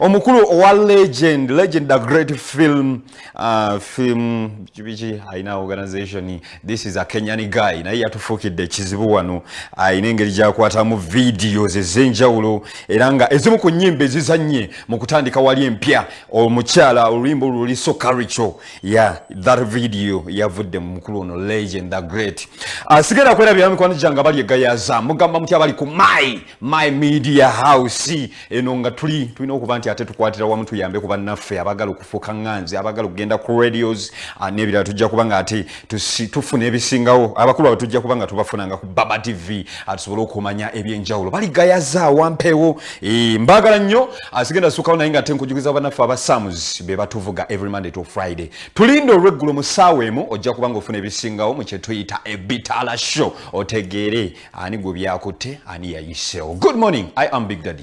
omukulu owa legend legend a great film uh, film kibiki alina organization this is a kenyan guy naye yatufuukidde ekizibu wano alina engeri gyakwatamu videos ez'enjawulo era nga ezimu ku nnyimba ezizanye mu kutandika wali empya omukyala oluyimba oluli so caricho ya that video yavudde mu mukulu ono legend the great. Asigenda kwerabira mikwano gyange bali egayaza mugamba mutya bali ku my my media house. Eno nga tuli tulina okuba nti ate tukwatira wamu tuyambe ku bannaffe abagala okufuuka ŋŋanzi abagala okugenda ku radios ah, n'ebirala tujja kuba nga ate tufuna ebisingawo. Abakulu abo tujja kuba nga tubafunanga ku baba tv ah, tusobole okumanya ebyenjawulo. Baligayaza wampeewo eh, mbagala nnyo asigenda sukawo naye nga ate nkujugiza bannaffe abasams be batuvuga every monday to friday. Tulinde olweggulo mu ssaawa emu ojja kuba nga ofuna ebisingawo mu kyetuyita ebitala show. Otegeere ani gwe byakutte ani yayiseewo. Good morning i am big daddy